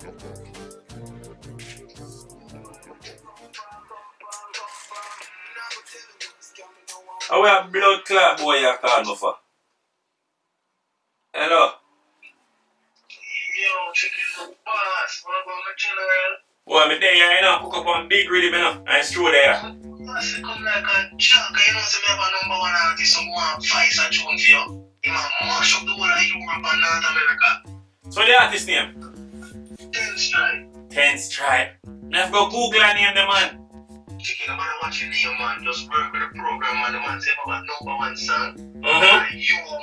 How a blood clot boy you call me for? Hello? Yo, chicken boss, what about my general? Boy, me there, you know, cook up on big rhythm, you know, and through there. I say come like a junk, you know, say me have a number one artist, some one fight a tune for you. He man mash up the whole of Europe and North America. So the artist name? Ten strike. Ten Stripe. Now have to go Google and name the man. Chicken, no matter what you name, man, just work with the program, man. The man say about number one song. Mm-hmm. And you more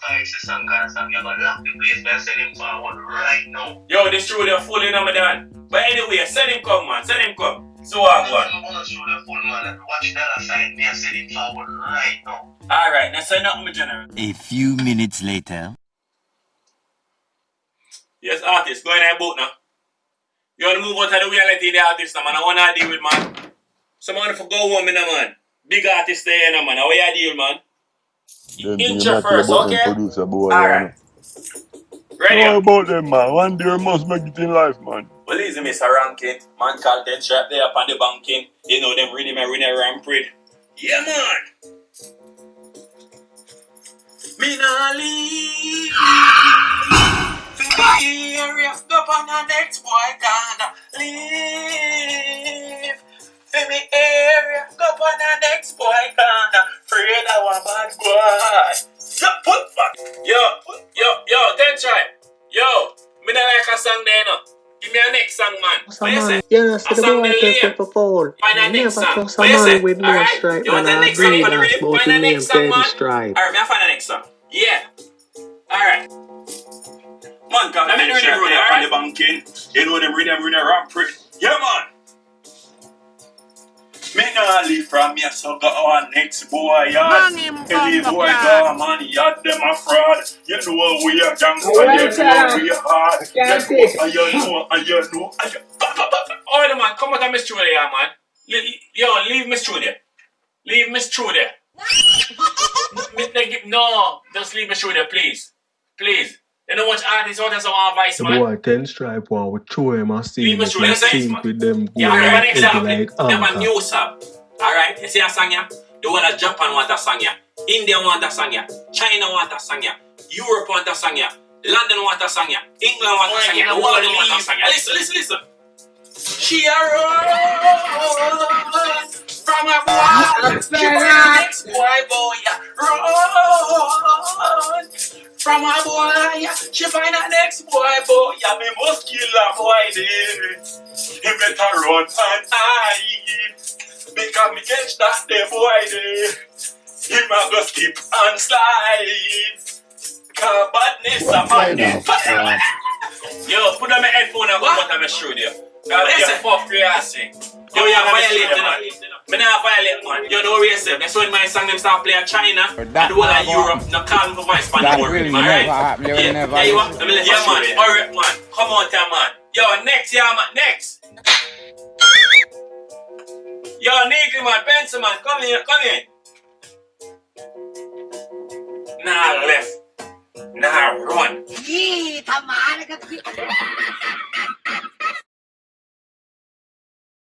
fight the song, kind of song, you're gonna lock the place by sending forward right now. Yo, this true, they're full in on. But anyway, send him come, man. Send him come. So what, go on? I'm gonna show the full man, watch dollar sign, me and sending forward right now. Alright, now send out my general. A few minutes later. Yes, artist, go in that boat now. You want to move out of the reality of the artist now, man. I want to deal with, man. Someone for go home, now, man. Big artist there, now, man. How you deal, man? Them Intro thing that first, about okay? them producer boy. Alright. Ready? How about them man? One day you must make it in life, man. Well, easy, Mr. Rankin. Man called Dead Strap there up on the banking. You know them reading my winner rampant. Yeah, man. Me nah leave. Area, go on the next boy gonna leave. For me area, go on the next boy gonna afraid I want bad boy. Yo, put fuck. Yo, yo, yo, then try. Yo, me not like a song there, no. Give me a next song, man. What you say? Sama, yan sa Asang dalawa naliyem. ito sa Paul. Find that Hindi next pa song. ko What you say? with no Alright? stripe You want the next song agree for the na Find the me next song, man. Alright, me I find the next song. Yeah. Alright. Man, come let me read them there, alright? the banking. Eh? You know them read them read them rampant. Eh? Yeah, man. Me nah leave from me, so go on next boy, yard. Any boy go, man, yard them a fraud. You know we are gang, you know we are hard. You know, and you know, and you know, and you... Oh, the man, come out of Miss Trudy, yeah, man. Yo, leave Miss Trudy. Leave Miss Trudy. Me- they No, just leave Miss Trudy, please. Please. You know what artists out there some advice, The man? boy ten stripe one with show him and see Leave me him through like the sex, sync with them Yeah, going I have an example. like They have a new song. Alright, you see a song here? The whole of Japan want a song here. India want a song here. China want a song here. Europe want a song here. London want a song here. England want a song here. The world want a song here. Listen, listen, listen. She a run from a boy. She from the next boy, boy. Run from a boy. She find a next boy, boy. Yeah, me must kill a boy there. He better run and hide. Because me catch that the boy there. He might go skip and slide. Cause badness a madness. Yo, put on my headphone and go out of my studio. Cause this is for free assing. Yo, you violate, you know. Me man. You know what you say? That's when my song them start playing China But and that the whole of Europe. No call me for voice pan That the word, will man, never right? happen. Yeah, never yeah, you want? Let me let you yeah, man. Alright, man. Come on, there, man. Yo, next, yeah, man. Next. Yo, nigga, man. Pencil, man. Come here, come here. Nah, left. Nah, run. Ih, tama na